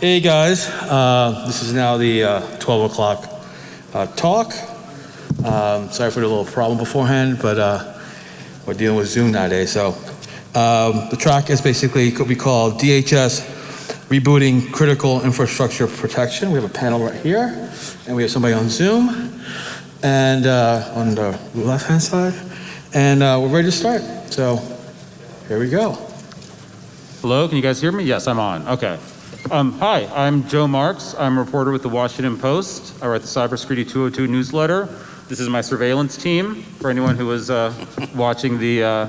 Hey guys, uh, this is now the uh, 12 o'clock uh, talk. Um, sorry for the little problem beforehand, but uh, we're dealing with Zoom nowadays. So um, the track is basically what we call DHS rebooting critical infrastructure protection. We have a panel right here, and we have somebody on Zoom, and uh, on the left-hand side, and uh, we're ready to start. So here we go. Hello, can you guys hear me? Yes, I'm on. Okay. Um, hi, I'm Joe Marks. I'm a reporter with the Washington Post. I write the Cybersecurity 202 newsletter. This is my surveillance team for anyone who was uh, watching the uh,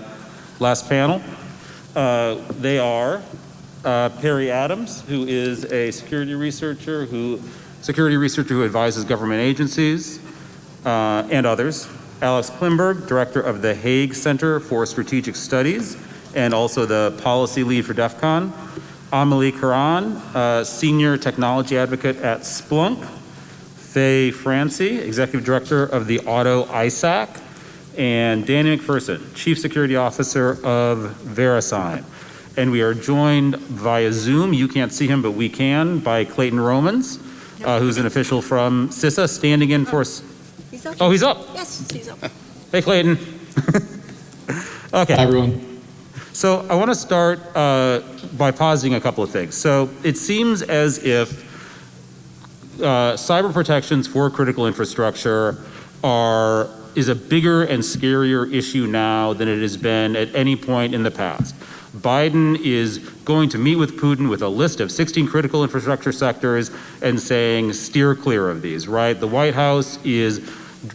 last panel. Uh, they are uh, Perri Adams, who is a security researcher who security researcher who advises government agencies uh, and others. Alex Klimburg, director of the Hague Center for Strategic Studies and also the policy lead for DEF CON. Amelie Koran, uh, Senior Technology Advocate at Splunk. Faye Francy, Executive Director of the Auto ISAC. And Danny McPherson, Chief Security Officer of VeriSign. And we are joined via Zoom, you can't see him, but we can, by Clayton Romans, uh, who's an official from CISA, standing in for... He's up. Oh, he's up. Yes, he's up. Hey, Clayton. Okay. Hi, everyone. So I want to start uh, by positing a couple of things. So it seems as if uh, cyber protections for critical infrastructure are is a bigger and scarier issue now than it has been at any point in the past. Biden is going to meet with Putin with a list of 16 critical infrastructure sectors and saying steer clear of these, right? The White House is,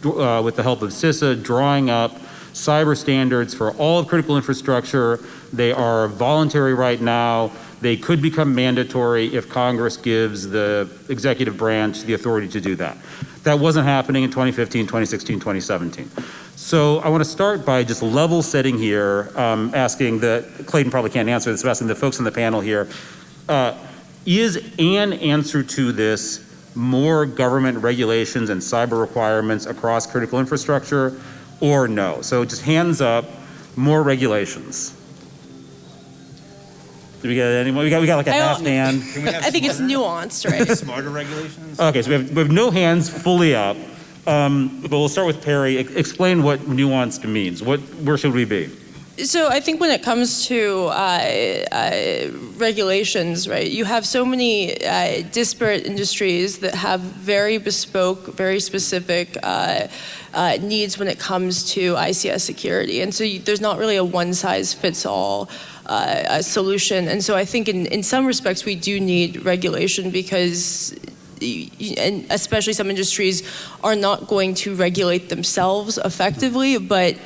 uh, with the help of CISA, drawing up cyber standards for all of critical infrastructure. They are voluntary right now. They could become mandatory if Congress gives the executive branch the authority to do that. That wasn't happening in 2015, 2016, 2017. So I want to start by just level setting here, um, asking the, Clayton probably can't answer this, but asking the folks on the panel here, uh, is an answer to this more government regulations and cyber requirements across critical infrastructure or no? So just hands up, more regulations. Do we got anyone? We got, we got like a I half don't- hand. I think it's nuanced, right? Smarter regulations? Okay, so we have, we have no hands fully up. Um, but we'll start with Perri. E- Explain what nuanced means. What, where should we be? So I think when it comes to uh, uh, regulations, right, you have so many uh, disparate industries that have very bespoke, very specific uh, uh, needs when it comes to ICS security. And so you, there's not really a one size fits all uh, a solution. And so I think in, in some respects we do need regulation because and especially some industries are not going to regulate themselves effectively, but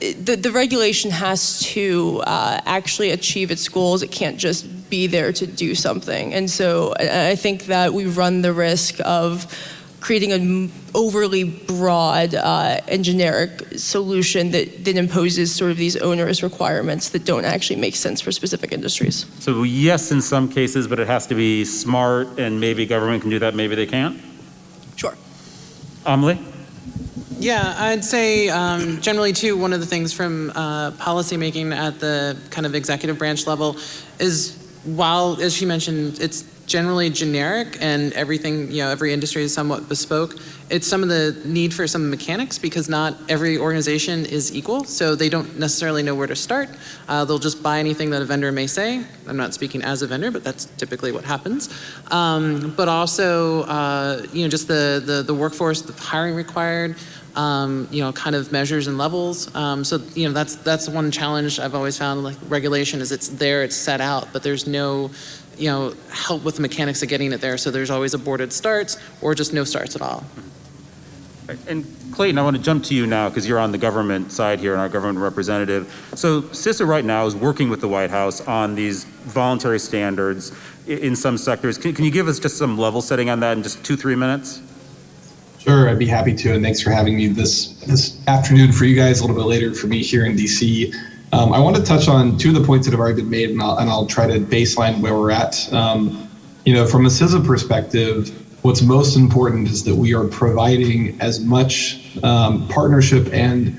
the, the regulation has to uh, actually achieve its goals. It can't just be there to do something. And so I, I think that we run the risk of creating an overly broad uh, and generic solution that, that imposes sort of these onerous requirements that don't actually make sense for specific industries. So yes, in some cases, but it has to be smart and maybe government can do that, maybe they can't. Sure. Amelie? Yeah, I'd say um, generally too, one of the things from uh, policymaking at the kind of executive branch level is while, as she mentioned, it's generally generic and everything, you know, every industry is somewhat bespoke. It's some of the need for some mechanics because not every organization is equal, so they don't necessarily know where to start. Uh, they'll just buy anything that a vendor may say. I'm not speaking as a vendor, but that's typically what happens. Um, but also, uh, you know, just the, the, the workforce, the hiring required, um, you know, kind of measures and levels. Um, so, you know, that's that's one challenge I've always found. Like regulation is it's there, it's set out, but there's no, you know, help with the mechanics of getting it there. So there's always aborted starts or just no starts at all. And Clayton, I want to jump to you now because you're on the government side here and our government representative. So CISA right now is working with the White House on these voluntary standards in some sectors. Can, can you give us just some level setting on that in just two, three minutes? Sure, I'd be happy to, and thanks for having me this this afternoon for you guys, a little bit later for me here in DC. Um, I want to touch on two of the points that have already been made, and I'll, and I'll try to baseline where we're at. Um, you know, from a CISA perspective, what's most important is that we are providing as much um, partnership and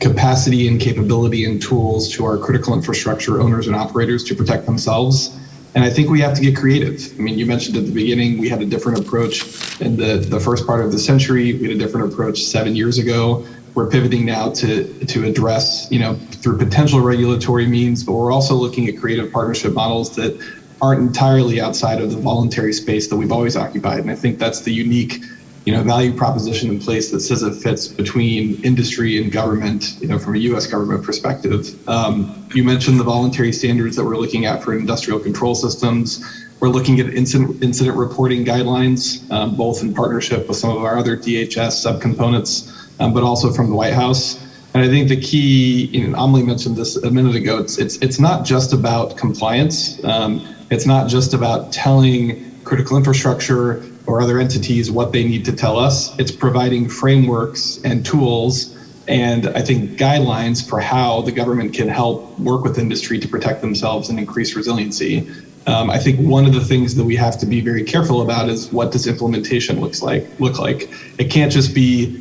capacity and capability and tools to our critical infrastructure owners and operators to protect themselves And I think we have to get creative. I mean, you mentioned at the beginning, we had a different approach in the, the first part of the century. We had a different approach seven years ago. We're pivoting now to, to address, you know, through potential regulatory means, but we're also looking at creative partnership models that aren't entirely outside of the voluntary space that we've always occupied. And I think that's the unique, you know, value proposition in place that says it fits between industry and government, you know, from a U.S. government perspective. Um, you mentioned the voluntary standards that we're looking at for industrial control systems. We're looking at incident, incident reporting guidelines, um, both in partnership with some of our other DHS subcomponents, um, but also from the White House. And I think the key, you know, Amelie mentioned this a minute ago. It's it's it's not just about compliance. Um, it's not just about telling critical infrastructure or other entities what they need to tell us. It's providing frameworks and tools and I think guidelines for how the government can help work with industry to protect themselves and increase resiliency. Um, I think one of the things that we have to be very careful about is what does implementation looks like look like. It can't just be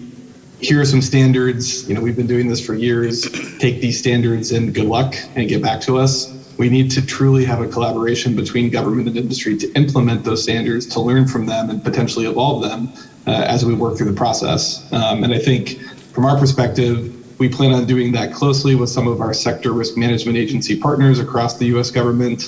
here are some standards. You know, we've been doing this for years. Take these standards and good luck and get back to us. We need to truly have a collaboration between government and industry to implement those standards, to learn from them, and potentially evolve them uh, as we work through the process. Um, and I think from our perspective, we plan on doing that closely with some of our sector risk management agency partners across the US government.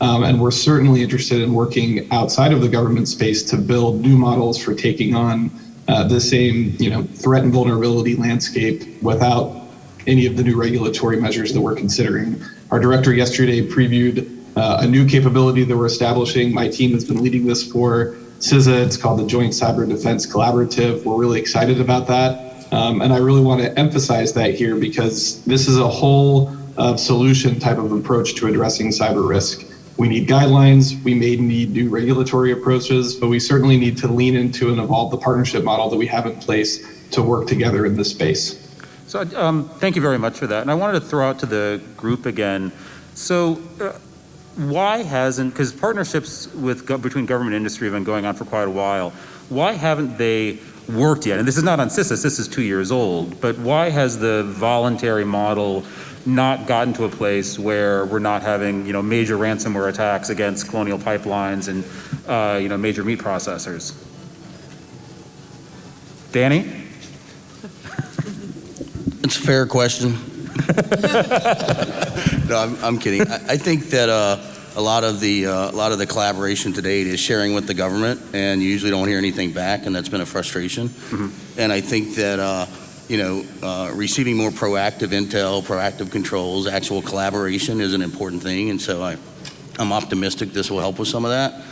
Um, and we're certainly interested in working outside of the government space to build new models for taking on uh, the same you know, threat and vulnerability landscape without any of the new regulatory measures that we're considering. Our director yesterday previewed uh, a new capability that we're establishing. My team has been leading this for CISA. It's called the Joint Cyber Defense Collaborative. We're really excited about that. Um, and I really want to emphasize that here because this is a whole uh, solution type of approach to addressing cyber risk. We need guidelines, we may need new regulatory approaches, but we certainly need to lean into and evolve the partnership model that we have in place to work together in this space. So um, thank you very much for that. And I wanted to throw out to the group again. So uh, why hasn't, because partnerships with between government and industry have been going on for quite a while, why haven't they worked yet? And this is not on CISA, this is two years old, but why has the voluntary model not gotten to a place where we're not having, you know, major ransomware attacks against colonial pipelines and, uh, you know, major meat processors. Danny? It's a fair question. no, I'm, I'm kidding. I, I think that uh, a lot of the uh, a lot of the collaboration to date is sharing with the government, and you usually don't hear anything back, and that's been a frustration. Mm-hmm. And I think that uh, you know, uh, receiving more proactive intel, proactive controls, actual collaboration is an important thing. And so I, I'm optimistic this will help with some of that.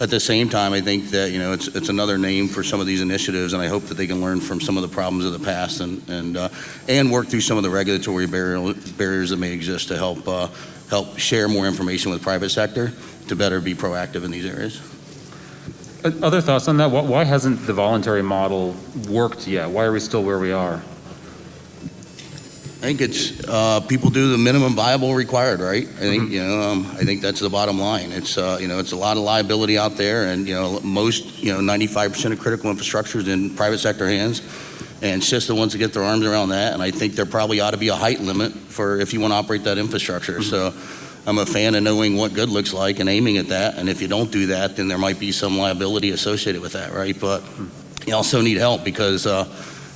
At the same time, I think that, you know, it's, it's another name for some of these initiatives, and I hope that they can learn from some of the problems of the past and, and, uh, and work through some of the regulatory barrier, barriers that may exist to help, uh, help share more information with private sector to better be proactive in these areas. Uh, other thoughts on that? Why hasn't the voluntary model worked yet? Why are we still where we are? I think it's uh, people do the minimum viable required, right? I think mm-hmm. you know. Um, I think that's the bottom line. It's uh, you know, it's a lot of liability out there, and you know, most you know, 95% of critical infrastructure is in private sector hands, and CISA wants to get their arms around that. And I think there probably ought to be a height limit for if you want to operate that infrastructure. Mm-hmm. So I'm a fan of knowing what good looks like and aiming at that. And if you don't do that, then there might be some liability associated with that, right? But you also need help because, uh,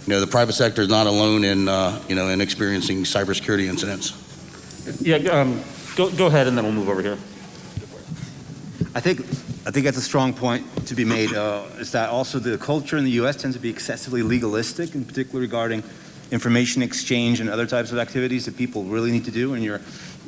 you know, the private sector is not alone in, uh, you know, in experiencing cybersecurity incidents. Yeah, um, go, go ahead and then we'll move over here. I think, I think that's a strong point to be made. Uh, is that also the culture in the U.S. tends to be excessively legalistic, in particular regarding information exchange and other types of activities that people really need to do. And you're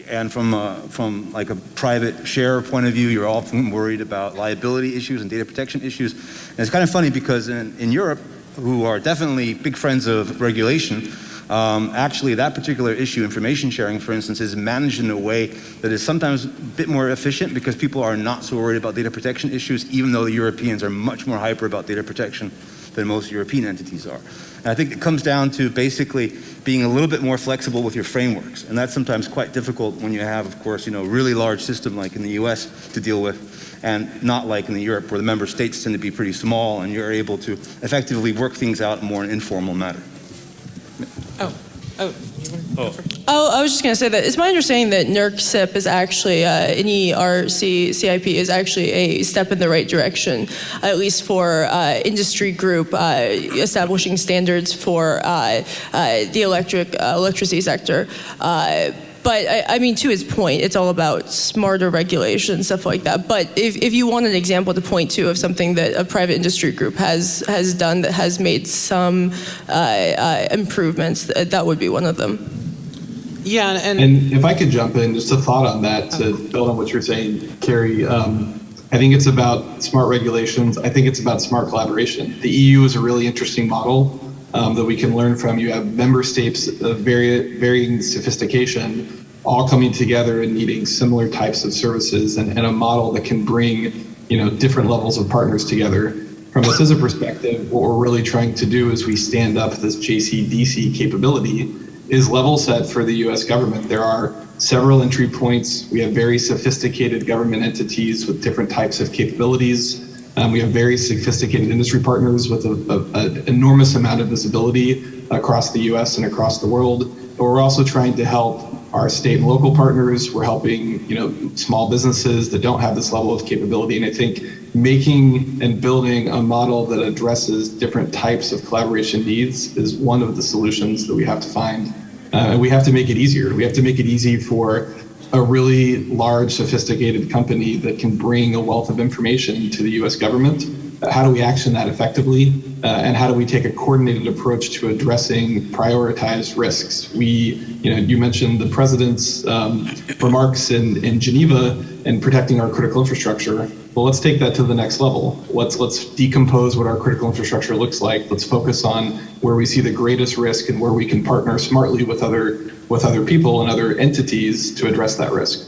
and from, uh, from like a private share point of view, you're often worried about liability issues and data protection issues. And it's kind of funny because in, in Europe, who are definitely big friends of regulation, um, actually that particular issue, information sharing, for instance, is managed in a way that is sometimes a bit more efficient because people are not so worried about data protection issues, even though the Europeans are much more hyper about data protection than most European entities are. And I think it comes down to basically being a little bit more flexible with your frameworks. And that's sometimes quite difficult when you have, of course, you know, a really large system like in the US to deal with and not like in the Europe where the member states tend to be pretty small and you're able to effectively work things out in more an informal manner. Oh, oh. Oh, I was just going to say that it's my understanding that NERC-CIP is actually, uh, NERC CIP is actually a step in the right direction, at least for uh, industry group uh, establishing standards for uh, uh, the electric uh, electricity sector. Uh, but I, I mean, to his point, it's all about smarter regulation, stuff like that. But if, if you want an example to point to of something that a private industry group has has done that has made some improvements, th- that would be one of them. Yeah, and, And if I could jump in, just a thought on that to build on what you're saying, Carrie. Um, I think it's about smart regulations. I think it's about smart collaboration. The EU is a really interesting model um, that we can learn from. You have member states of vari- varying sophistication all coming together and needing similar types of services and, and a model that can bring you know different levels of partners together. From a CISA perspective, what we're really trying to do is we stand up this JCDC capability is level set for the US government. There are several entry points. We have very sophisticated government entities with different types of capabilities. Um, we have very sophisticated industry partners with an enormous amount of visibility across the US and across the world. But we're also trying to help our state and local partners. We're helping, you know, small businesses that don't have this level of capability. And I think making and building a model that addresses different types of collaboration needs is one of the solutions that we have to find. Uh, and we have to make it easier. We have to make it easy for a really large, sophisticated company that can bring a wealth of information to the US government. How do we action that effectively? Uh, and how do we take a coordinated approach to addressing prioritized risks? We, you know, you mentioned the president's um, remarks in, in Geneva and protecting our critical infrastructure. Well, let's take that to the next level. Let's let's decompose what our critical infrastructure looks like. Let's focus on where we see the greatest risk and where we can partner smartly with other with other people and other entities to address that risk.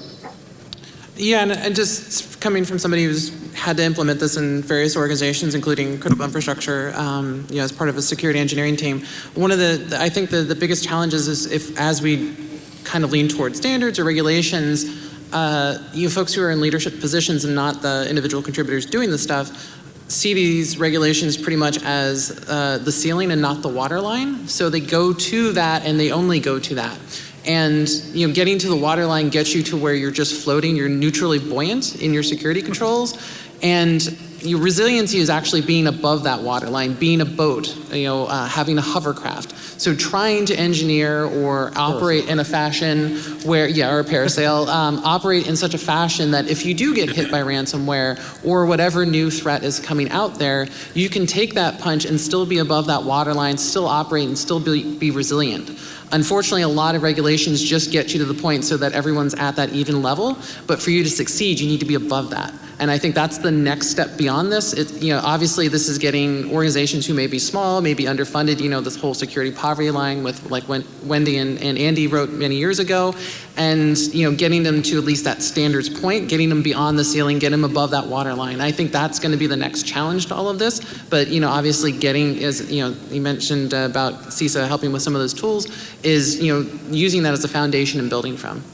yeah, and, and just coming from somebody who's had to implement this in various organizations, including critical infrastructure, um, you know, as part of a security engineering team. One of the, the I think the, the biggest challenges is if, as we kind of lean towards standards or regulations, uh, you folks who are in leadership positions and not the individual contributors doing the stuff see these regulations pretty much as uh, the ceiling and not the water line. So they go to that and they only go to that. And you know, getting to the water line gets you to where you're just floating, you're neutrally buoyant in your security controls. And your resiliency is actually being above that waterline, being a boat, you know, uh, having a hovercraft. So trying to engineer or operate in a fashion where, yeah, or a parasail, um, operate in such a fashion that if you do get hit by ransomware or whatever new threat is coming out there, you can take that punch and still be above that waterline, still operate and still be, be resilient. Unfortunately, a lot of regulations just get you to the point so that everyone's at that even level, but for you to succeed, you need to be above that. And I think that's the next step beyond this. It, you know, obviously this is getting organizations who may be small, may be underfunded, you know, this whole security poverty line with like when Wendy and, and Andy wrote many years ago, and, you know, getting them to at least that standards point, getting them beyond the ceiling, getting them above that water line. I think that's going to be the next challenge to all of this. But, you know, obviously getting, as, you know, you mentioned about CISA helping with some of those tools, is, you know, using that as a foundation and building from.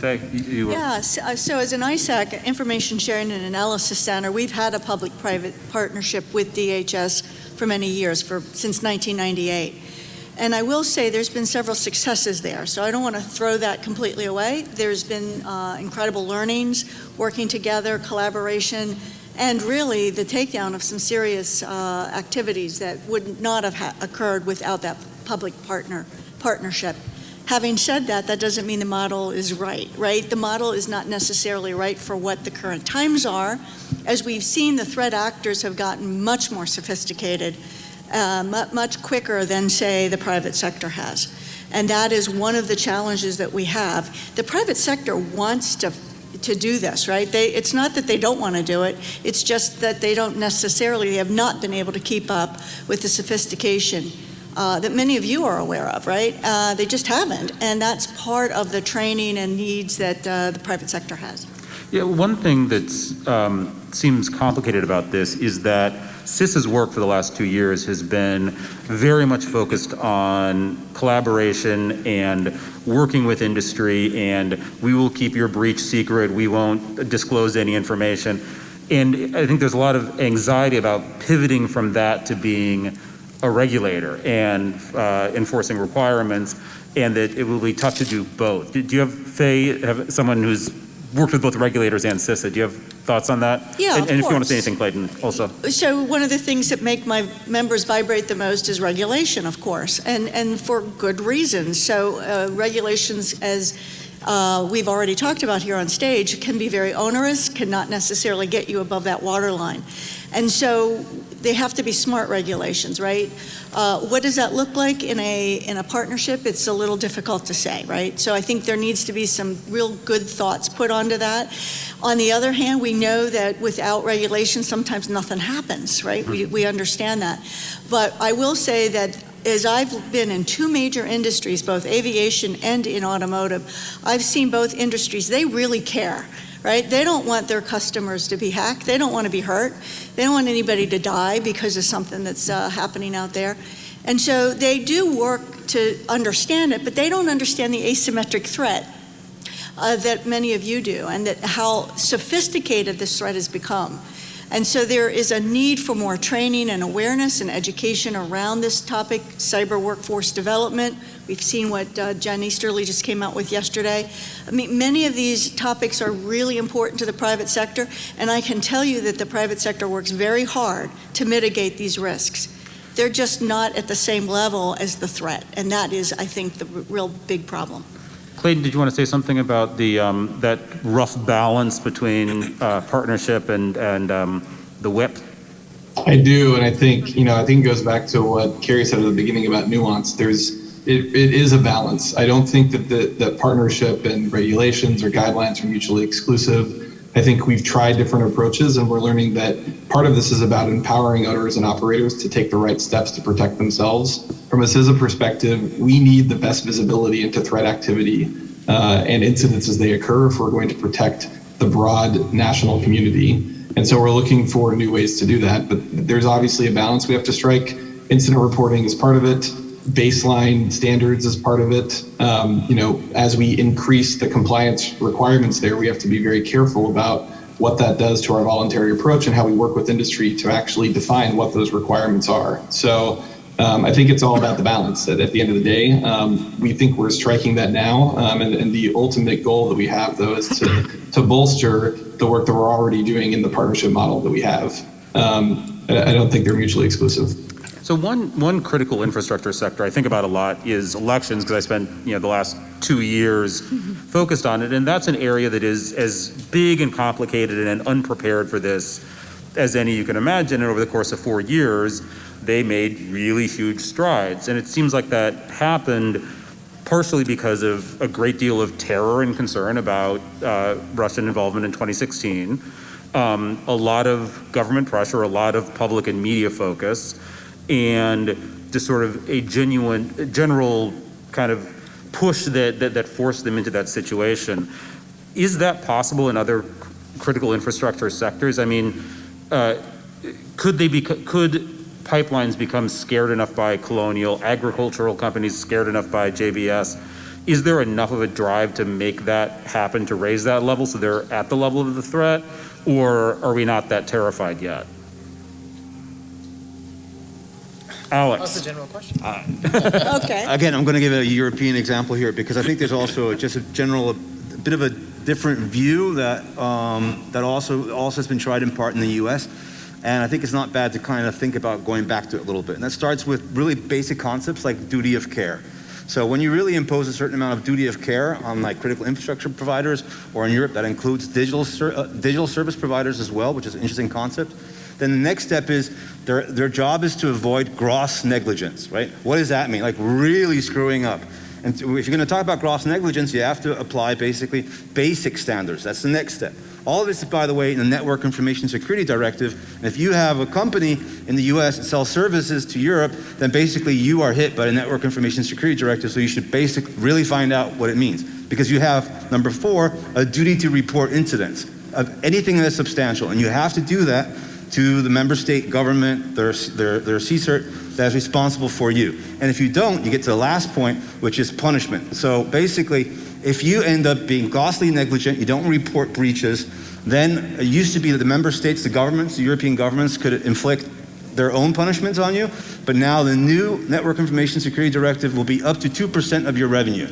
Faye, you, Yeah, so, uh, so as an ISAC, Information Sharing and Analysis Center, we've had a public-private partnership with DHS for many years, for, since 1998. And I will say there's been several successes there, so I don't want to throw that completely away. There's been uh, incredible learnings, working together, collaboration, and really the takedown of some serious uh, activities that would not have ha- occurred without that public partner partnership. Having said that, that doesn't mean the model is right, right? The model is not necessarily right for what the current times are. As we've seen, the threat actors have gotten much more sophisticated, uh, much quicker than, say, the private sector has. And that is one of the challenges that we have. The private sector wants to to do this, right? They, it's not that they don't want to do it, it's just that they don't necessarily have not been able to keep up with the sophistication uh, that many of you are aware of, right? Uh, they just haven't, and that's part of the training and needs that uh, the private sector has. Yeah, one thing that um, seems complicated about this is that CISA's work for the last two years has been very much focused on collaboration and working with industry, and we will keep your breach secret, we won't disclose any information. And I think there's a lot of anxiety about pivoting from that to being a regulator and uh, enforcing requirements and that it will be tough to do both. Do do you have, Faye, have someone who's worked with both regulators and CISA, do you have thoughts on that? Yeah, And- And if you want to say anything, Clayton, also. So one of the things that make my members vibrate the most is regulation, of course, and, and for good reasons. So uh, regulations, as uh, we've already talked about here on stage, can be very onerous, cannot necessarily get you above that water line. And so they have to be smart regulations, right? Uh, What does that look like in a, in a partnership? It's a little difficult to say, right? So I think there needs to be some real good thoughts put onto that. On the other hand, we know that without regulation, sometimes nothing happens, right? We, we understand that. But I will say that as I've been in two major industries, both aviation and in automotive, I've seen both industries, they really care, right? They don't want their customers to be hacked. They don't want to be hurt. They don't want anybody to die because of something that's uh, happening out there. And so they do work to understand it, but they don't understand the asymmetric threat uh, that many of you do, and that how sophisticated this threat has become. And so there is a need for more training and awareness and education around this topic, cyber workforce development. We've seen what uh, Jen Easterly just came out with yesterday. I mean, many of these topics are really important to the private sector, and I can tell you that the private sector works very hard to mitigate these risks. They're just not at the same level as the threat, and that is, I think, the real big problem. Clayton, did you want to say something about the, um, that rough balance between uh, partnership and, and um, the whip? I do, and I think you know. I think it goes back to what Carrie said at the beginning about nuance. There's it, it is a balance. I don't think that the that partnership and regulations or guidelines are mutually exclusive. I think we've tried different approaches, and we're learning that part of this is about empowering owners and operators to take the right steps to protect themselves. From a CISA perspective, we need the best visibility into threat activity uh, and incidents as they occur if we're going to protect the broad national community. And so we're looking for new ways to do that. But there's obviously a balance we have to strike. Incident reporting is part of it. Baseline standards as part of it. Um, you know, as we increase the compliance requirements there, we have to be very careful about what that does to our voluntary approach and how we work with industry to actually define what those requirements are. So um, I think it's all about the balance. That at the end of the day, um, we think we're striking that now, um, and, and the ultimate goal that we have, though, is to to bolster the work that we're already doing in the partnership model that we have. Um, I, I don't think they're mutually exclusive. So one, one critical infrastructure sector I think about a lot is elections, because I spent, you know, the last two years focused on it, and that's an area that is as big and complicated and unprepared for this as any you can imagine, and over the course of four years, they made really huge strides. And it seems like that happened partially because of a great deal of terror and concern about uh, Russian involvement in 2016, um, a lot of government pressure, a lot of public and media focus, and just sort of a genuine, general kind of push that, that, that forced them into that situation. Is that possible in other critical infrastructure sectors? I mean, uh, could they be, could pipelines become scared enough by Colonial, agricultural companies scared enough by JBS? Is there enough of a drive to make that happen, to raise that level so they're at the level of the threat? Or are we not that terrified yet? That's a Alex, general question. Okay. Again, I'm going to give a European example here because I think there's also just a general, a bit of a different view that um, that also also has been tried in part in the U.S. And I think it's not bad to kind of think about going back to it a little bit. And that starts with really basic concepts like duty of care. So when you really impose a certain amount of duty of care on like critical infrastructure providers, or in Europe that includes digital ser- uh, digital service providers as well, which is an interesting concept. Then the next step is their, their job is to avoid gross negligence, right? What does that mean? Like really screwing up. And if you're going to talk about gross negligence, you have to apply basically basic standards. That's the next step. All of this is, by the way, in the Network Information Security Directive. And if you have a company in the US that sells services to Europe, then basically you are hit by the Network Information Security Directive. So you should basically really find out what it means. Because you have, number four, a duty to report incidents of anything that's substantial. And you have to do that to the member state government, their, their, their CSIRT that is responsible for you. And if you don't, you get to the last point, which is punishment. So basically, if you end up being grossly negligent, you don't report breaches, then it used to be that the member states, the governments, the European governments could inflict their own punishments on you, but now the new Network Information Security Directive will be up to 2% of your revenue.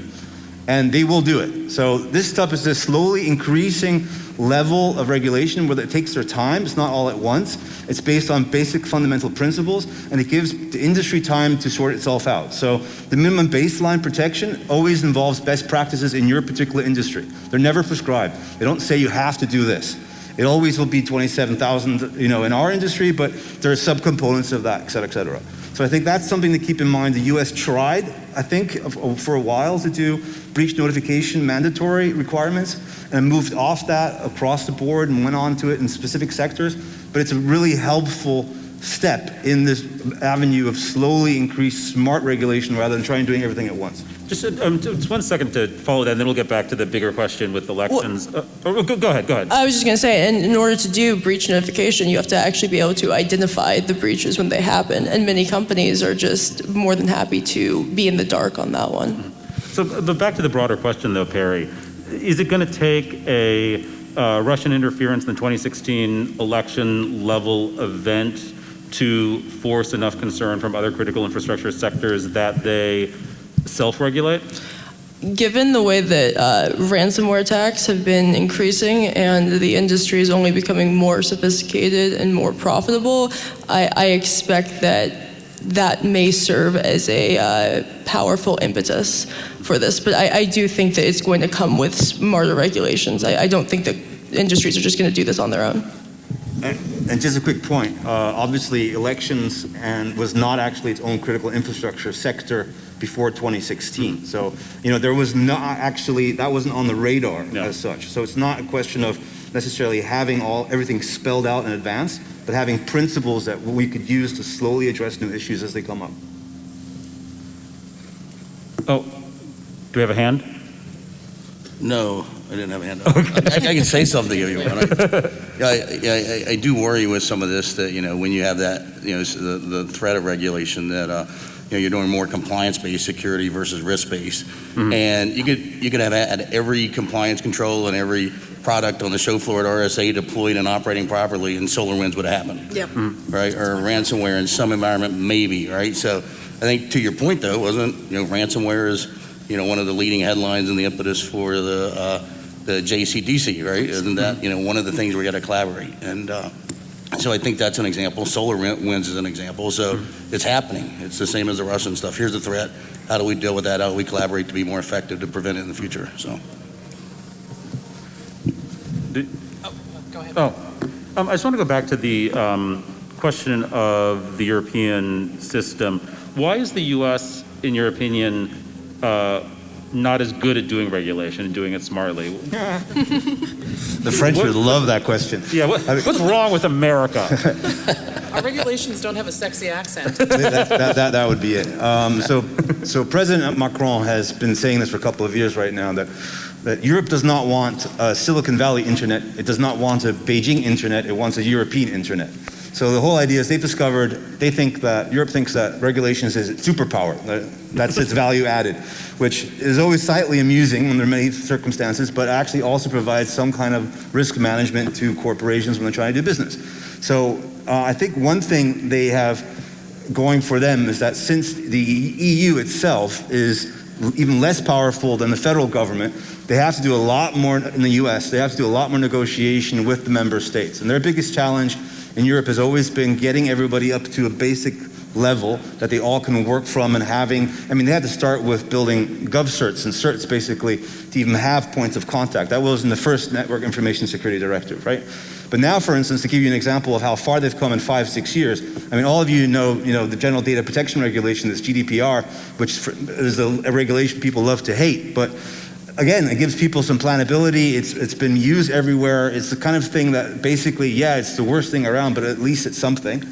And they will do it. So this stuff is just slowly increasing level of regulation where it takes their time. It's not all at once. It's based on basic fundamental principles, and it gives the industry time to sort itself out. So the minimum baseline protection always involves best practices in your particular industry. They're never prescribed. They don't say you have to do this. It always will be 27,000, you know, in our industry, but there are subcomponents of that, et cetera, et cetera. So I think that's something to keep in mind. The U.S. tried, I think, for a while to do breach notification mandatory requirements and moved off that across the board and went on to it in specific sectors. But it's a really helpful step in this avenue of slowly increased smart regulation rather than trying doing everything at once. Just, uh, um, just one second to follow that, and then we'll get back to the bigger question with elections. Uh, oh, go, go ahead, go ahead. I was just going to say, and in order to do breach notification, you have to actually be able to identify the breaches when they happen. And many companies are just more than happy to be in the dark on that one. So, but back to the broader question, though, Perri. Is it going to take a uh, Russian interference in the 2016 election level event to force enough concern from other critical infrastructure sectors that they self-regulate? Given the way that uh, ransomware attacks have been increasing and the industry is only becoming more sophisticated and more profitable, I, I expect that that may serve as a uh, powerful impetus for this. But I, I do think that it's going to come with smarter regulations. I, I don't think that industries are just going to do this on their own. And, and just a quick point, uh, obviously elections and was not actually its own critical infrastructure sector before 2016. So, you know, there was not actually, that wasn't on the radar No. as such. So it's not a question of necessarily having all, everything spelled out in advance, but having principles that we could use to slowly address new issues as they come up. Oh, do we have a hand? No, I didn't have a hand up. I, I can say something if you want. I, I, I, I do worry with some of this that, you know, when you have that, you know, the, the threat of regulation that, uh, you know, you're doing more compliance-based security versus risk-based. And you could, you could have had every compliance control and every product on the show floor at RSA deployed and operating properly and SolarWinds would have happened. Yep. Right, or ransomware in some environment, maybe, right? So I think to your point though, wasn't, you know, ransomware is, you know, one of the leading headlines and the impetus for the, uh, the JCDC, right? Isn't that, you know, one of the things we got to collaborate? And uh, so I think that's an example. SolarWinds is an example. So it's happening. It's the same as the Russian stuff. Here's the threat. How do we deal with that? How do we collaborate to be more effective to prevent it in the future? So. Go ahead. Oh, um, I just want to go back to the um, question of the European system. Why is the U.S., in your opinion, uh, not as good at doing regulation and doing it smartly? The French would love that question. Yeah, what, what's wrong with America? Our regulations don't have a sexy accent. that, that, that, that would be it. Um, so, so President Macron has been saying this for a couple of years right now that, that Europe does not want a Silicon Valley internet. It does not want a Beijing internet. It wants a European internet. So the whole idea is they've discovered, they think that, Europe thinks that regulations is its superpower. that- That's its value added, which is always slightly amusing under many circumstances, but actually also provides some kind of risk management to corporations when they're trying to do business. So uh, I think one thing they have going for them is that since the EU itself is even less powerful than the federal government, they have to do a lot more in the US, they have to do a lot more negotiation with the member states. And their biggest challenge in Europe has always been getting everybody up to a basic level that they all can work from and having, I mean, they had to start with building GovCerts and certs basically to even have points of contact. That was in the first Network Information Security Directive, right? But now, for instance, to give you an example of how far they've come in five, six years, I mean, all of you know, you know, the General Data Protection Regulation, this GDPR, which is a, regulation people love to hate, but again, it gives people some planability. It's, it's been used everywhere. It's the kind of thing that basically, yeah, it's the worst thing around, but at least it's something.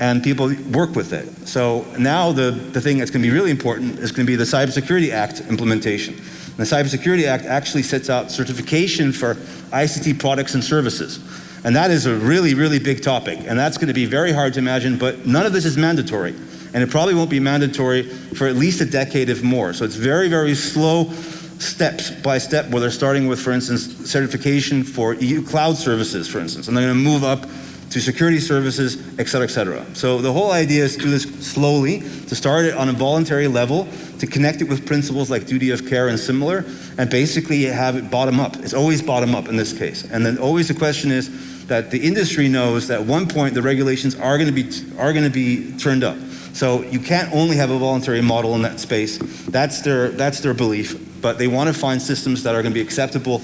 And people work with it. So now the, the thing that's going to be really important is going to be the Cybersecurity Act implementation. And the Cybersecurity Act actually sets out certification for ICT products and services. And that is a really, really big topic. And that's going to be very hard to imagine, but none of this is mandatory. And it probably won't be mandatory for at least a decade, if more. So it's very, very slow steps by step where they're starting with, for instance, certification for EU cloud services, for instance, and they're going to move up to security services, et cetera, et cetera. So the whole idea is to do this slowly, to start it on a voluntary level, to connect it with principles like duty of care and similar, and basically have it bottom up. It's always bottom up in this case. And then always the question is that the industry knows that at one point the regulations are going to be are going to be turned up. So you can't only have a voluntary model in that space. That's their that's their belief. But they want to find systems that are going to be acceptable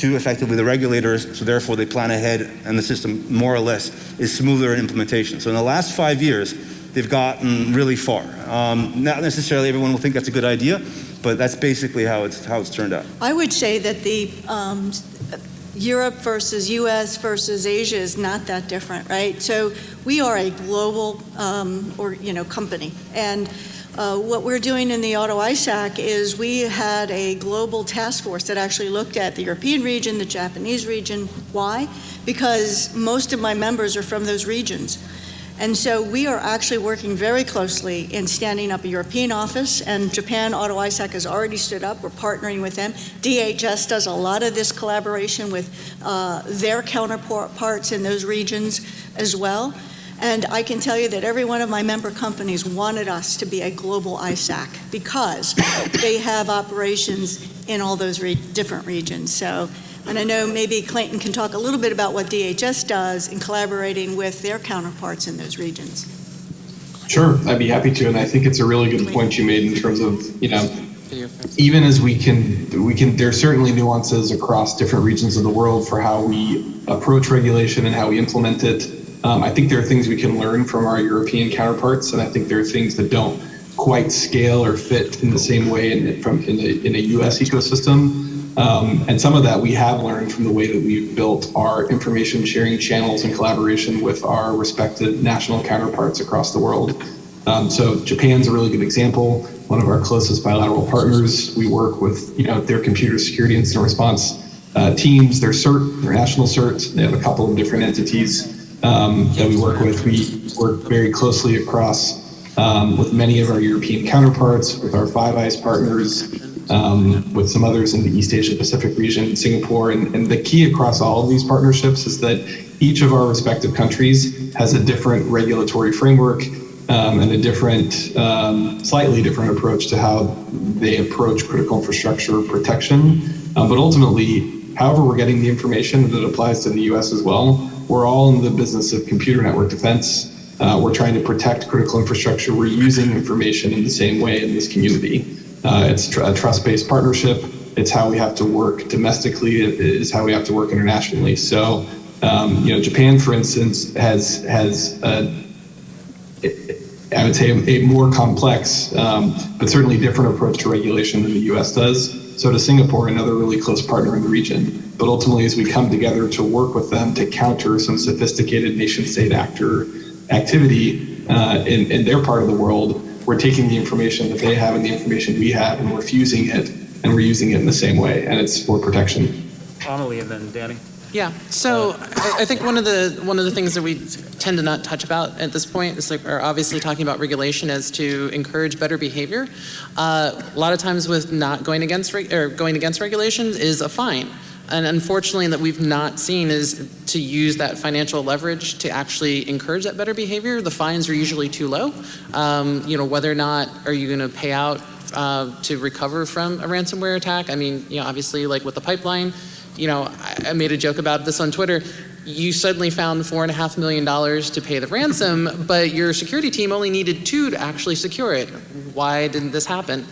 to effectively the regulators, so therefore they plan ahead and the system more or less is smoother in implementation. So in the last five years, they've gotten really far. Um, not necessarily everyone will think that's a good idea, but that's basically how it's, how it's turned out. I would say that the um, Europe versus US versus Asia is not that different, right? So we are a global um, or you know company, and uh, what we're doing in the Auto ISAC is we had a global task force that actually looked at the European region, the Japanese region. Why? Because most of my members are from those regions. And so we are actually working very closely in standing up a European office, and Japan Auto ISAC has already stood up. We're partnering with them. DHS does a lot of this collaboration with uh, their counterparts in those regions as well. And I can tell you that every one of my member companies wanted us to be a global ISAC because they have operations in all those re different regions. So and I know maybe Clayton can talk a little bit about what DHS does in collaborating with their counterparts in those regions. Sure, I'd be happy to, and I think it's a really good point you made in terms of, you know, even as we can, we can, there's certainly nuances across different regions of the world for how we approach regulation and how we implement it. Um, I think there are things we can learn from our European counterparts, and I think there are things that don't quite scale or fit in the same way in, from in in a U.S. ecosystem. Um, and some of that we have learned from the way that we've built our information sharing channels in collaboration with our respective national counterparts across the world. Um, so Japan's a really good example. One of our closest bilateral partners. We work with you know their computer security incident response uh, teams, their CERT, their national CERT. They have a couple of different entities um, that we work with. We work very closely across um, with many of our European counterparts, with our Five Eyes partners, um, with some others in the East Asia Pacific region, Singapore. And, and the key across all of these partnerships is that each of our respective countries has a different regulatory framework um, and a different, um, slightly different approach to how they approach critical infrastructure protection. Um, but ultimately, however we're getting the information that applies to the US as well, we're all in the business of computer network defense. Uh, we're trying to protect critical infrastructure. We're using information in the same way in this community. Uh, it's tr- a trust-based partnership. It's how we have to work domestically. It is how we have to work internationally. So, um, you know, Japan, for instance, has has a, I would say a more complex, um, but certainly different approach to regulation than the U.S. does. So, to Singapore, another really close partner in the region. But ultimately, as we come together to work with them to counter some sophisticated nation-state actor activity uh, in, in their part of the world, we're taking the information that they have and the information we have, and we're fusing it, and we're using it in the same way, and it's for protection. Amelie and then Danny. Yeah, so I, I think one of the one of the things that we tend to not touch about at this point is like we're obviously talking about regulation as to encourage better behavior. Uh, a lot of times with not going against reg- or going against regulations is a fine. And unfortunately, that we've not seen is to use that financial leverage to actually encourage that better behavior. The fines are usually too low. Um, you know, whether or not are you going to pay out uh, to recover from a ransomware attack? I mean, you know, obviously, like with the pipeline, you know, I, I made a joke about this on Twitter. You suddenly found four and a half million dollars to pay the ransom, but your security team only needed two to actually secure it. Why didn't this happen?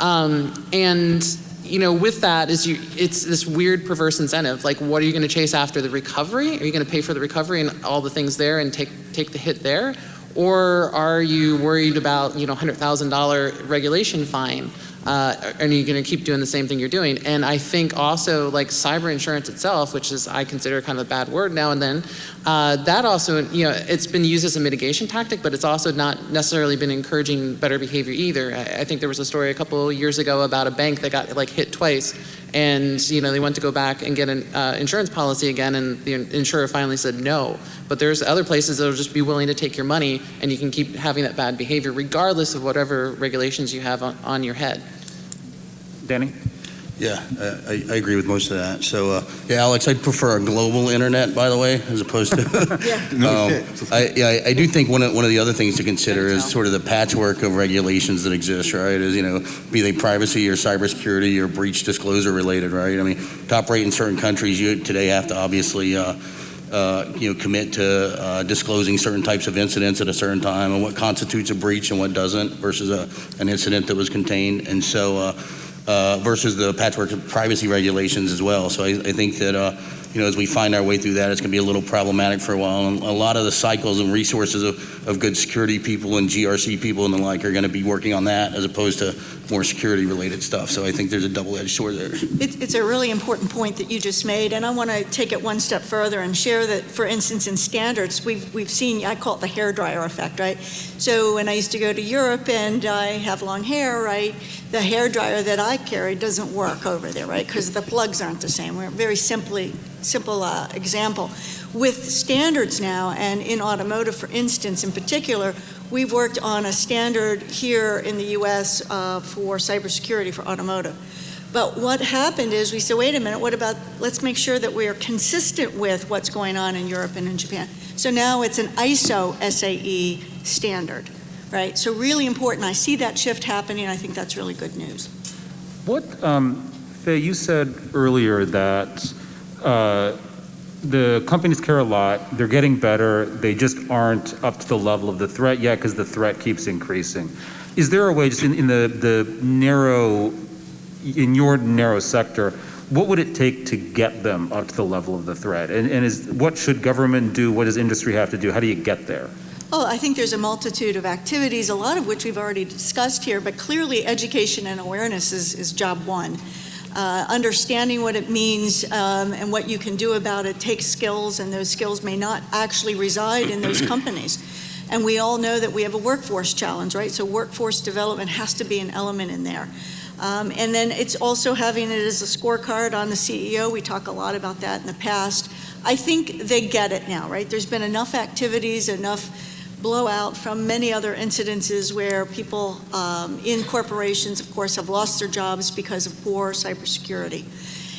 Um, and you know, with that is you, it's this weird perverse incentive. Like, what are you going to chase after the recovery? Are you going to pay for the recovery and all the things there and take take the hit there, or are you worried about you know hundred thousand dollar regulation fine? Uh, and are you going to keep doing the same thing you're doing? And I think also like cyber insurance itself, which is I consider kind of a bad word now and then, uh, that also you know it's been used as a mitigation tactic, but it's also not necessarily been encouraging better behavior either. I, I think there was a story a couple years ago about a bank that got like hit twice, and you know they went to go back and get an uh, insurance policy again, and the insurer finally said no. But there's other places that'll just be willing to take your money, and you can keep having that bad behavior regardless of whatever regulations you have on, on your head. Danny? Yeah, uh, I, I agree with most of that. So, uh, yeah, Alex, I'd prefer a global internet, by the way, as opposed to. yeah. Um, I, yeah, I- I do think one of, one of the other things to consider is sort of the patchwork of regulations that exist, right? Is, you know, be they privacy or cybersecurity or breach disclosure related, right? I mean, to operate in certain countries, you today have to obviously, uh, uh, you know, commit to uh, disclosing certain types of incidents at a certain time and what constitutes a breach and what doesn't versus a, an incident that was contained. And so, uh, uh, versus the patchwork of privacy regulations as well. So I, I think that, uh, you know, as we find our way through that, it's going to be a little problematic for a while. And a lot of the cycles and resources of, of good security people and GRC people and the like are going to be working on that as opposed to more security related stuff. So I think there's a double-edged sword there. It, it's a really important point that you just made, and I want to take it one step further and share that, for instance, in standards, we've, we've seen, I call it the hairdryer effect, right? So when I used to go to Europe and I have long hair, right, the hair dryer that I carry doesn't work over there, right? Because the plugs aren't the same. We're very simply, simple uh, example. With standards now, and in automotive, for instance, in particular, we've worked on a standard here in the U.S. Uh, for cybersecurity for automotive. But what happened is we said, wait a minute, what about, let's make sure that we are consistent with what's going on in Europe and in Japan. So now it's an ISO SAE standard, right? So really important. I see that shift happening. I think that's really good news. What, um, Faye, you said earlier that uh, the companies care a lot, they're getting better, they just aren't up to the level of the threat yet because the threat keeps increasing. Is there a way, just in, in the, the narrow, in your narrow sector, what would it take to get them up to the level of the threat? And, and is, what should government do? What does industry have to do? How do you get there? Oh, I think there's a multitude of activities, a lot of which we've already discussed here, but clearly education and awareness is, is job one. Uh, understanding what it means um, and what you can do about it takes skills, and those skills may not actually reside in those companies. And we all know that we have a workforce challenge, right? So workforce development has to be an element in there. Um, and then it's also having it as a scorecard on the CEO. We talk a lot about that in the past. I think they get it now, right? There's been enough activities, enough blowout from many other incidences where people um, in corporations, of course, have lost their jobs because of poor cybersecurity.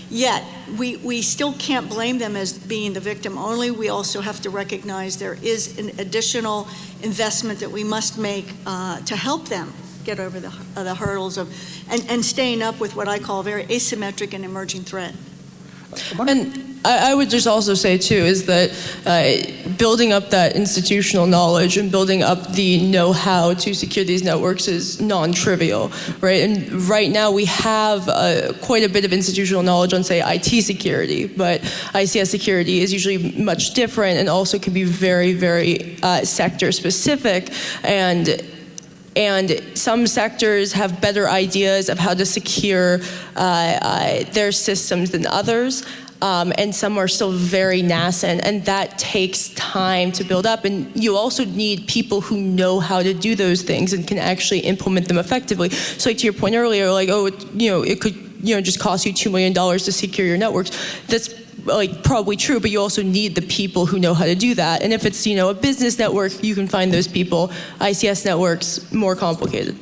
Yet, we, we still can't blame them as being the victim only. We also have to recognize there is an additional investment that we must make uh, to help them get over the, uh, the hurdles of and, and staying up with what I call very asymmetric and emerging threat. And I, I would just also say too is that uh, building up that institutional knowledge and building up the know-how to secure these networks is non-trivial, right? And right now we have uh, quite a bit of institutional knowledge on, say, IT security, but ICS security is usually much different and also can be very, very uh, sector-specific. And and some sectors have better ideas of how to secure uh, uh, their systems than others. Um, and some are still very nascent, and that takes time to build up. And you also need people who know how to do those things and can actually implement them effectively. So, like to your point earlier, like oh, it, you know, it could you know just cost you two million dollars to secure your networks. That's like probably true, but you also need the people who know how to do that. And if it's you know a business network, you can find those people. ICS networks more complicated.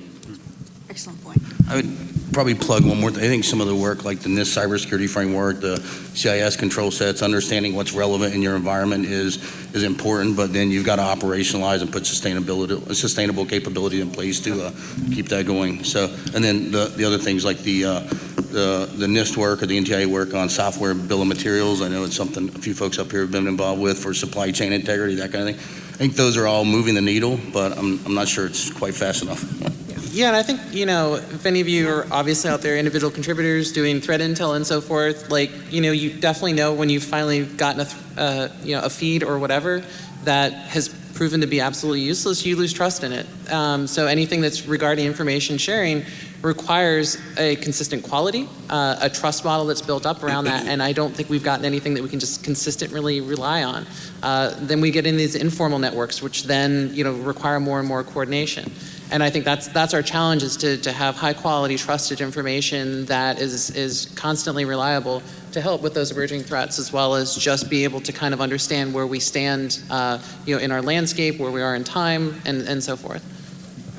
Excellent point. I would probably plug one more. I think some of the work like the NIST cybersecurity framework, the CIS control sets, understanding what's relevant in your environment is is important. But then you've got to operationalize and put sustainability, sustainable capability in place to uh, keep that going. So, and then the the other things like the uh, the the NIST work or the NTIA work on software bill of materials. I know it's something a few folks up here have been involved with for supply chain integrity, that kind of thing. I think those are all moving the needle, but I'm I'm not sure it's quite fast enough. Yeah, and I think, you know, if any of you are obviously out there, individual contributors doing threat intel and so forth, like, you know, you definitely know when you've finally gotten a, uh, you know, a feed or whatever that has proven to be absolutely useless, you lose trust in it. Um, so anything that's regarding information sharing requires a consistent quality, uh, a trust model that's built up around that, and I don't think we've gotten anything that we can just consistently rely on. Uh, then we get in these informal networks, which then, you know, require more and more coordination. And I think that's that's our challenge is to, to have high quality, trusted information that is is constantly reliable to help with those emerging threats, as well as just be able to kind of understand where we stand, uh, you know, in our landscape, where we are in time, and, and so forth.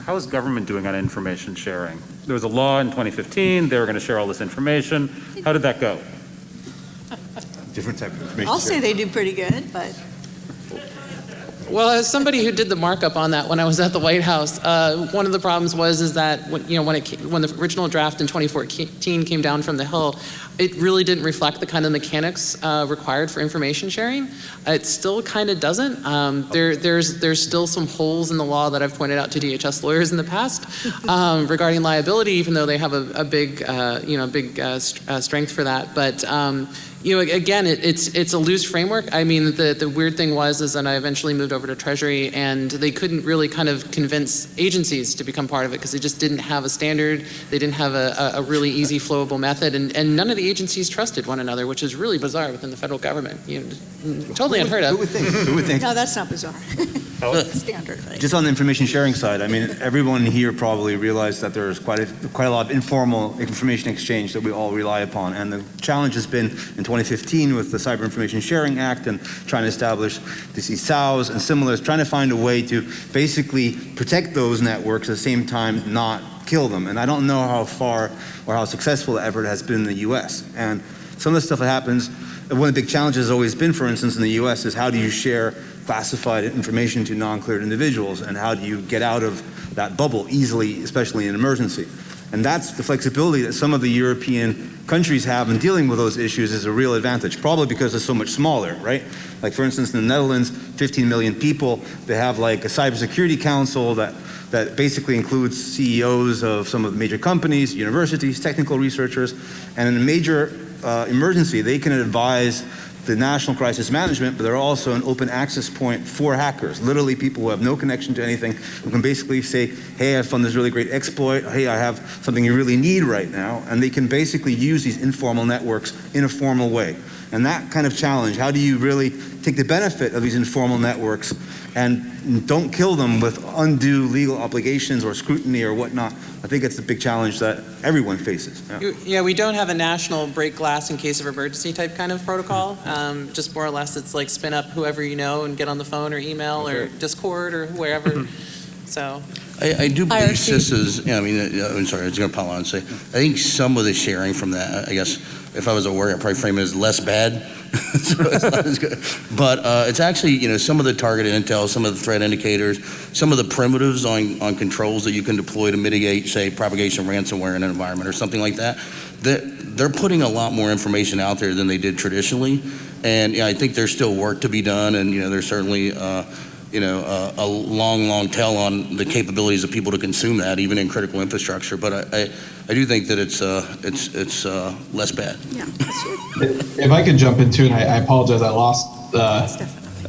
How is government doing on information sharing? there was a law in 2015, they were going to share all this information. How did that go? Different type of information. I'll say they do pretty good, but Well, as somebody who did the markup on that when I was at the White House, uh, one of the problems was is that when, you know when it ca- when the original draft in 2014 came down from the Hill, it really didn't reflect the kind of mechanics uh, required for information sharing. It still kind of doesn't. Um, there there's there's still some holes in the law that I've pointed out to DHS lawyers in the past um, regarding liability, even though they have a, a big uh, you know big uh, st- uh, strength for that. But um, you know, again, it, it's it's a loose framework. I mean, the the weird thing was is that I eventually moved over to Treasury, and they couldn't really kind of convince agencies to become part of it because they just didn't have a standard. They didn't have a, a a really easy, flowable method, and, and none of the agencies trusted one another, which is really bizarre within the federal government. You know, totally unheard Who of. would think? Who would think? no, that's not bizarre. Standard, right? Just on the information sharing side, I mean, everyone here probably realized that there's quite a, quite a lot of informal information exchange that we all rely upon. And the challenge has been in 2015 with the Cyber Information Sharing Act and trying to establish the ISAOs and similars, trying to find a way to basically protect those networks at the same time not kill them. And I don't know how far or how successful the effort has been in the US. And some of the stuff that happens, one of the big challenges has always been, for instance, in the US, is how do you share classified information to non-cleared individuals, and how do you get out of that bubble easily, especially in emergency? And that's the flexibility that some of the European countries have in dealing with those issues is a real advantage, probably because they're so much smaller, right? Like for instance, in the Netherlands, 15 million people, they have like a cybersecurity council that, that basically includes CEOs of some of the major companies, universities, technical researchers, and in a major uh, emergency, they can advise the national crisis management, but they're also an open access point for hackers. Literally, people who have no connection to anything who can basically say, "Hey, I found this really great exploit. Hey, I have something you really need right now," and they can basically use these informal networks in a formal way. And that kind of challenge, how do you really take the benefit of these informal networks and don't kill them with undue legal obligations or scrutiny or whatnot? I think it's the big challenge that everyone faces. Yeah. Yeah, we don't have a national break glass in case of emergency type kind of protocol. Um, just more or less, it's like spin up whoever you know and get on the phone or email or Discord or wherever. so I, I do believe IRC. CISA's, yeah, I mean, uh, I'm sorry, I was going to pile on and say, I think some of the sharing from that, I guess, if I was a worrier, I'd probably frame it as less bad. So it's not as good. But uh, it's actually, you know, some of the targeted intel, some of the threat indicators, some of the primitives on, on controls that you can deploy to mitigate, say, propagation ransomware in an environment or something like that, they're, they're putting a lot more information out there than they did traditionally. And I think there's still work to be done, and, you know, there's certainly, uh, you know, uh, a long, long tail on the capabilities of people to consume that, even in critical infrastructure. But I, I, I do think that it's, uh, it's, it's uh, less bad. Yeah. If I could jump into, and I, I apologize, I lost, uh,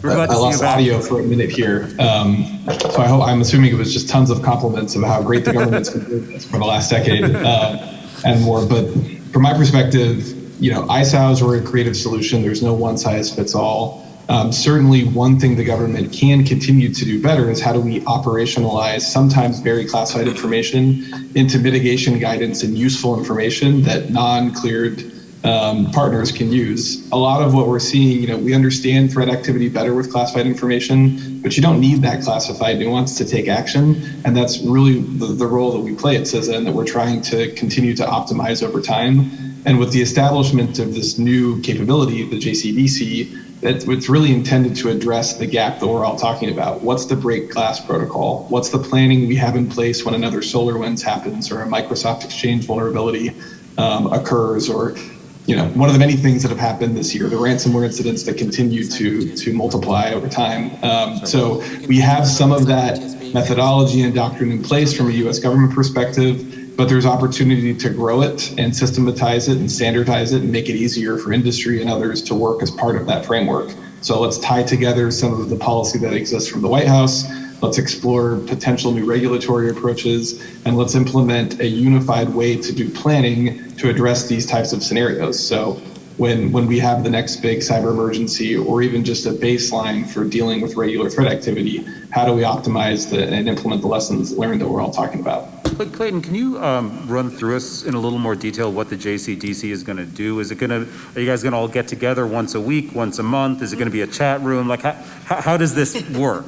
We're I lost audio for a minute here. Um, so I hope, I'm assuming it was just tons of compliments of how great the government's been doing this for the last decade uh, and more. But from my perspective, you know, ISAOs were a creative solution. There's no one size fits all. Um, certainly, one thing the government can continue to do better is how do we operationalize sometimes very classified information into mitigation guidance and useful information that non-cleared um, partners can use. A lot of what we're seeing, you know, we understand threat activity better with classified information, but you don't need that classified nuance to take action. And that's really the, the role that we play at CISA and that we're trying to continue to optimize over time. And with the establishment of this new capability, the JCDC, that it's really intended to address the gap that we're all talking about. What's the break glass protocol? What's the planning we have in place when another SolarWinds happens or a Microsoft Exchange vulnerability um, occurs or you know, one of the many things that have happened this year, the ransomware incidents that continue to to multiply over time. Um, so we have some of that methodology and doctrine in place from a U.S. government perspective, but there's opportunity to grow it and systematize it and standardize it and make it easier for industry and others to work as part of that framework. So let's tie together some of the policy that exists from the White House. Let's explore potential new regulatory approaches, and let's implement a unified way to do planning to address these types of scenarios. So when when we have the next big cyber emergency or even just a baseline for dealing with regular threat activity, how do we optimize the, and implement the lessons learned that we're all talking about? Clay- Clayton, can you um, run through us in a little more detail what the JCDC is going to do? Is it going to, are you guys going to all get together once a week, once a month? Is it going to be a chat room? Like, how, how how does this work?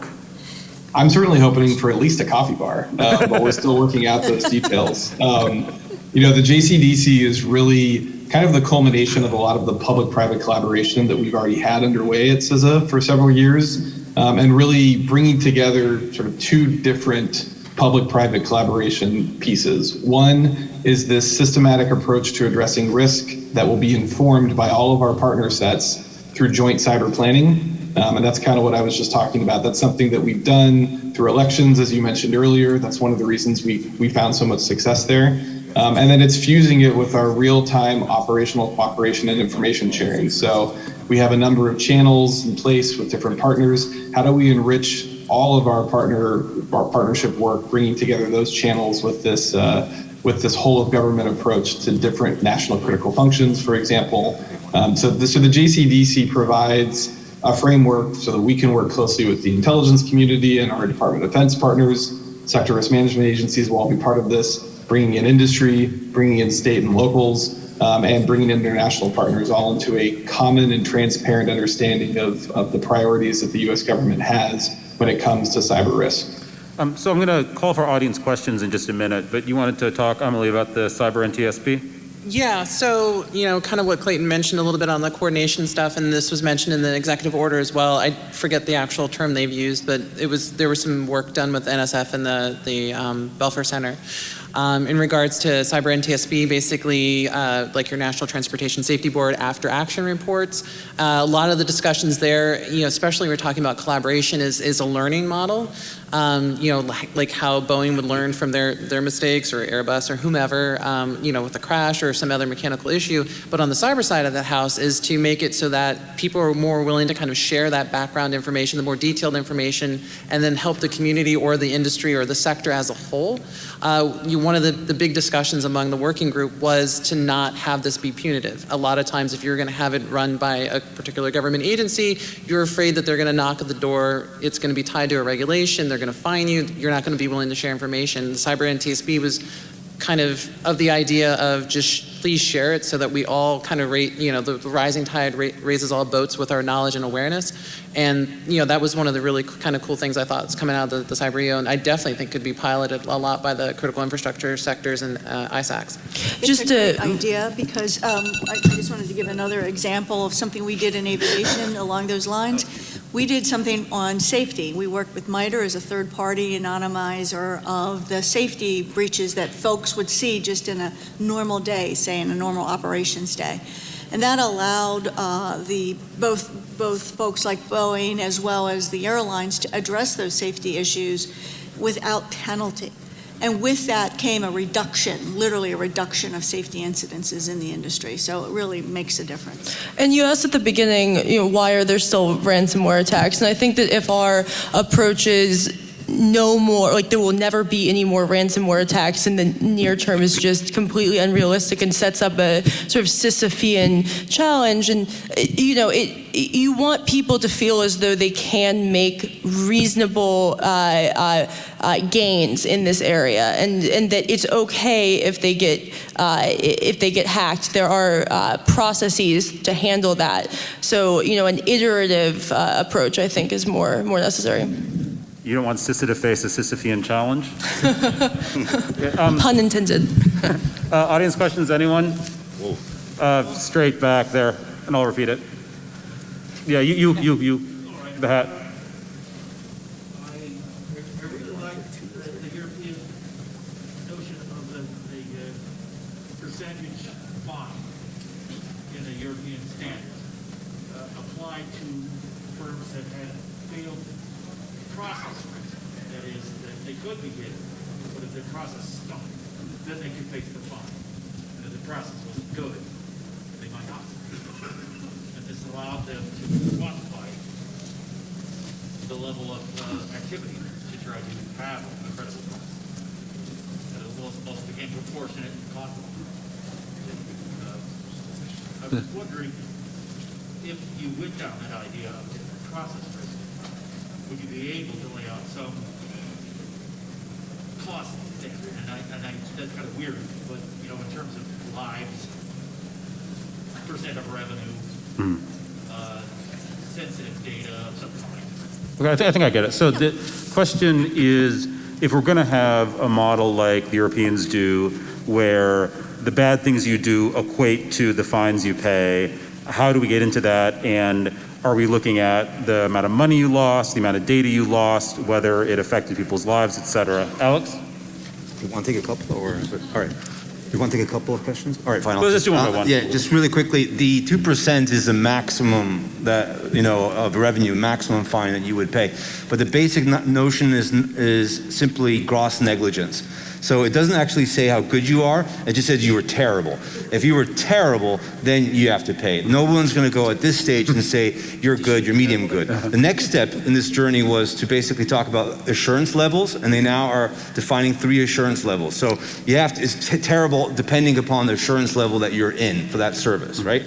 I'm certainly hoping for at least a coffee bar, uh, but we're still working out those details. Um, you know, the JCDC is really kind of the culmination of a lot of the public-private collaboration that we've already had underway at CISA for several years, um, and really bringing together sort of two different public-private collaboration pieces. One is this systematic approach to addressing risk that will be informed by all of our partner sets through joint cyber planning. Um, and that's kind of what I was just talking about. That's something that we've done through elections, as you mentioned earlier. That's one of the reasons we, we found so much success there. Um, and then it's fusing it with our real-time operational cooperation and information sharing. So we have a number of channels in place with different partners. How do we enrich all of our partner our partnership work, bringing together those channels with this uh, with this whole of government approach to different national critical functions, for example. Um, so, the, so the JCDC provides a framework so that we can work closely with the intelligence community and our Department of Defense partners. Sector risk management agencies will all be part of this, bringing in industry, bringing in state and locals, um, and bringing in international partners all into a common and transparent understanding of, of the priorities that the U.S. government has when it comes to cyber risk. Um, so I'm going to call for audience questions in just a minute, but you wanted to talk, Amelie, about the cyber NTSB? Yeah, so, you know, kind of what Clayton mentioned a little bit on the coordination stuff, and this was mentioned in the executive order as well. I forget the actual term they've used, but it was, there was some work done with NSF and the, the um, Belfer Center. Um, in regards to cyber NTSB, basically, uh, like your National Transportation Safety Board after action reports, uh, a lot of the discussions there, you know, especially we're talking about collaboration, is, is a learning model. Um, you know, like, like, how Boeing would learn from their, their mistakes or Airbus or whomever, um, you know, with a crash or some other mechanical issue. But on the cyber side of that house is to make it so that people are more willing to kind of share that background information, the more detailed information, and then help the community or the industry or the sector as a whole. Uh, you, one of the, the big discussions among the working group was to not have this be punitive. A lot of times if you're going to have it run by a particular government agency, you're afraid that they're going to knock at the door, it's going to be tied to a regulation, they're going to fine you, you're not going to be willing to share information. The cyber NTSB was kind of of the idea of just please share it so that we all kind of rate, you know, the, the rising tide ra raises all boats with our knowledge and awareness. And, you know, that was one of the really kind of cool things I thought was coming out of the, the CyberEO, and I definitely think could be piloted a lot by the critical infrastructure sectors and uh, ISACs. It's Just a to- great idea because um, I I just wanted to give another example of something we did in aviation along those lines. We did something on safety. We worked with MITRE as a third-party anonymizer of the safety breaches that folks would see just in a normal day, say in a normal operations day. And that allowed uh, the, both, both folks like Boeing as well as the airlines to address those safety issues without penalty. And with that came a reduction, literally a reduction of safety incidences in the industry. So it really makes a difference. And you asked at the beginning, you know, why are there still ransomware attacks? And I think that if our approach is no more, like there will never be any more ransomware attacks in the near term is just completely unrealistic and sets up a sort of Sisyphean challenge. And, you know, it, you want people to feel as though they can make reasonable uh, uh, uh, gains in this area and, and that it's okay if they get, uh, if they get hacked. There are uh, processes to handle that. So, you know, an iterative uh, approach, I think, is more, more necessary. You don't want CISA to face a Sisyphean challenge? Yeah, um, Pun intended. uh, audience questions, anyone? Uh, straight back there, and I'll repeat it. Yeah, you, you, you, you, the hat. I, I really like the, the European notion of the, the uh, percentage fine in the European standards uh, applied to firms that had failed process risk. That is, that they could be hit, but if their process stunk, then they could face the fine. And if the process was good, they might not. And this allowed them to quantify the level of uh, activity to try to have a credible process. And it was also became proportionate and cost. Uh, I was wondering if you went down that idea of different process risk, would you be able to lay out some costs there? And I, and I, that's kind of weird, but, you know, in terms of lives, percent of revenue, uh, sensitive data, something like that. Okay, I think, I think I get it. So the question is, if we're going to have a model like the Europeans do, where the bad things you do equate to the fines you pay, how do we get into that? And are we looking at the amount of money you lost, the amount of data you lost, whether it affected people's lives, et cetera? Alex? You want to take a couple, or, all right. You want to take a couple of questions? All right, fine. I'll Let's just do one by uh, one. Yeah, just really quickly, the 2% is the maximum that, you know, of revenue, maximum fine that you would pay. But the basic no- notion is, is simply gross negligence. So it doesn't actually say how good you are, it just says you were terrible. If you were terrible, then you have to pay. No one's going to go at this stage and say, you're good, you're medium good. The next step in this journey was to basically talk about assurance levels, and they now are defining three assurance levels. So you have to, it's terrible depending upon the assurance level that you're in for that service, right?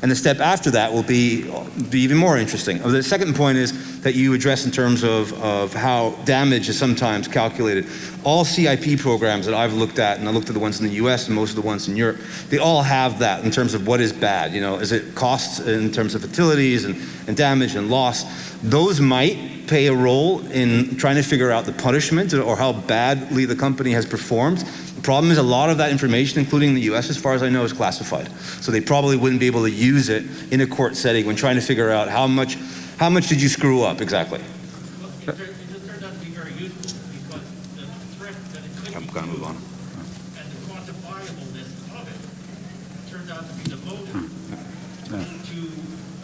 And the step after that will be, be even more interesting. The second point is that you address in terms of, of how damage is sometimes calculated. All CIP programs that I've looked at, and I looked at the ones in the US and most of the ones in Europe, they all have that in terms of what is bad. You know, is it costs in terms of fatalities and, and damage and loss? Those might play a role in trying to figure out the punishment or how badly the company has performed. The problem is a lot of that information, including the US, as far as I know, is classified. So they probably wouldn't be able to use it in a court setting when trying to figure out how much, how much did you screw up exactly. Well, it it just turned out to be very useful because the threat that it could I'm gonna move on. and the quantifiableness of it turned out to be the motive to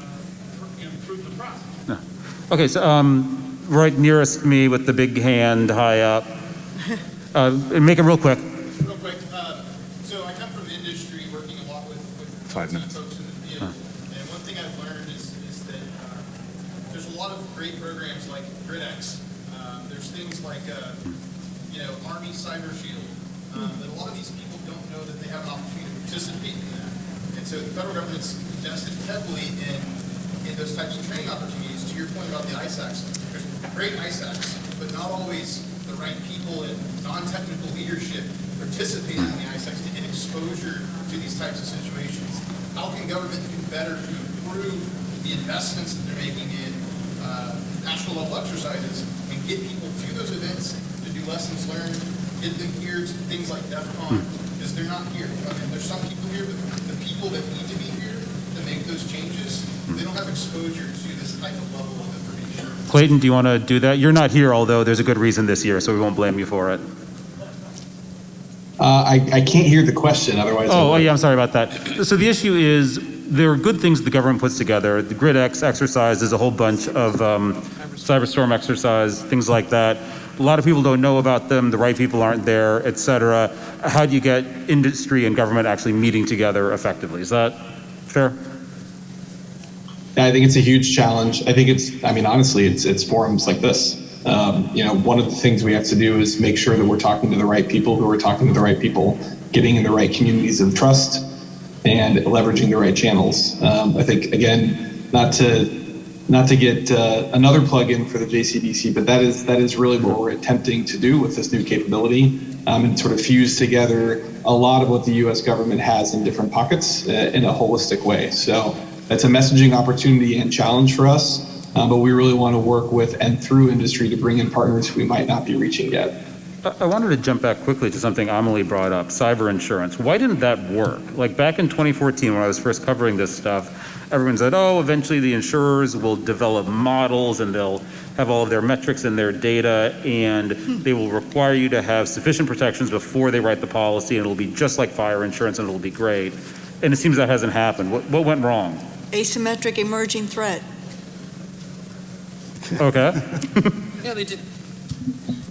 uh, improve the process. Okay, so um, right nearest me with the big hand high up. Uh, Make it real quick. Real quick, uh, so I come from industry, working a lot with, with Five minutes. folks in the field. And one thing I've learned is, is that, uh, there's a lot of great programs like GridEx. Um, there's things like, uh, you know, Army Cyber Shield, um, that a lot of these people don't know that they have an opportunity to participate in that. And so the federal government's invested heavily in, in those types of training opportunities. To your point about the ISACs, there's great ISACs, but not always the right people in non-technical leadership participating in the ISACs to get exposure to these types of situations. How can government do better to improve the investments that they're making in uh, national level exercises and get people to those events to do lessons learned, get them here to things like DEF CON, because they're not here. I mean, there's some people here, but the people that need to be here to make those changes, they don't have exposure to this type of level of information. Clayton, do you want to do that? You're not here, although there's a good reason this year, so we won't blame you for it. Uh, I, I can't hear the question, otherwise. Oh, oh, yeah, I'm sorry about that. So the issue is, there are good things the government puts together. The GridEx exercise is a whole bunch of um, cyberstorm exercise, things like that. A lot of people don't know about them, the right people aren't there, et cetera. How do you get industry and government actually meeting together effectively? Is that fair? I think it's a huge challenge. I think it's, I mean, honestly, it's, it's forums like this. Um, you know, one of the things we have to do is make sure that we're talking to the right people who are talking to the right people, getting in the right communities of trust, and leveraging the right channels. Um, I think again, not to not to get uh, another plug-in for the JCDC, but that is that is really what we're attempting to do with this new capability, um, and sort of fuse together a lot of what the U.S. government has in different pockets uh, in a holistic way. So that's a messaging opportunity and challenge for us, uh, but we really want to work with and through industry to bring in partners we might not be reaching yet. I I wanted to jump back quickly to something Amelie brought up, cyber insurance. Why didn't that work? Like back in 2014, when I was first covering this stuff, everyone said, oh, eventually the insurers will develop models and they'll have all of their metrics and their data, and they will require you to have sufficient protections before they write the policy, and it'll be just like fire insurance, and it'll be great. And it seems that hasn't happened. What, what went wrong? Asymmetric emerging threat. Okay. Yeah, they did.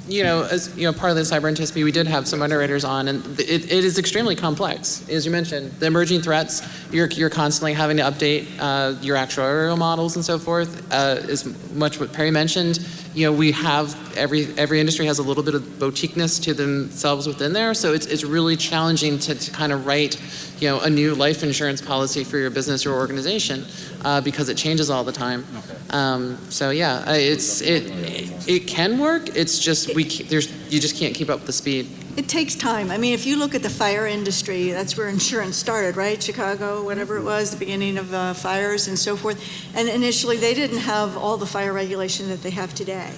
You know, as you know, part of the cyber NTSB, we did have some underwriters on, and it, it is extremely complex. As you mentioned, the emerging threats, you're, you're constantly having to update uh, your actuarial models and so forth. Uh, as much what Perri mentioned, you know, we have every every industry has a little bit of boutiqueness to themselves within there, so it's it's really challenging to, to kind of write, you know, a new life insurance policy for your business or organization uh, because it changes all the time. Um, so yeah, it's it, it it can work. It's just we there's you just can't keep up with the speed. It takes time. I mean, if you look at the fire industry, that's where insurance started, right? Chicago, whatever it was, the beginning of uh, fires and so forth. And initially, they didn't have all the fire regulation that they have today,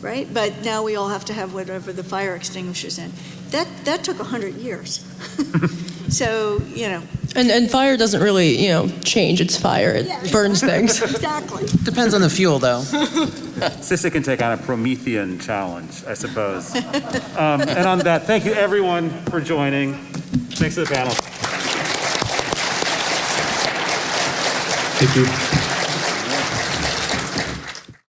right? But now we all have to have whatever the fire extinguishers in. That, that took a 100 years. So, you know. And, and fire doesn't really, you know, change. It's fire. It Yeah. burns things. Exactly. Depends on the fuel, though. CISA can take on a Promethean challenge, I suppose. Um, And on that, thank you everyone for joining. Thanks to the panel. Thank you.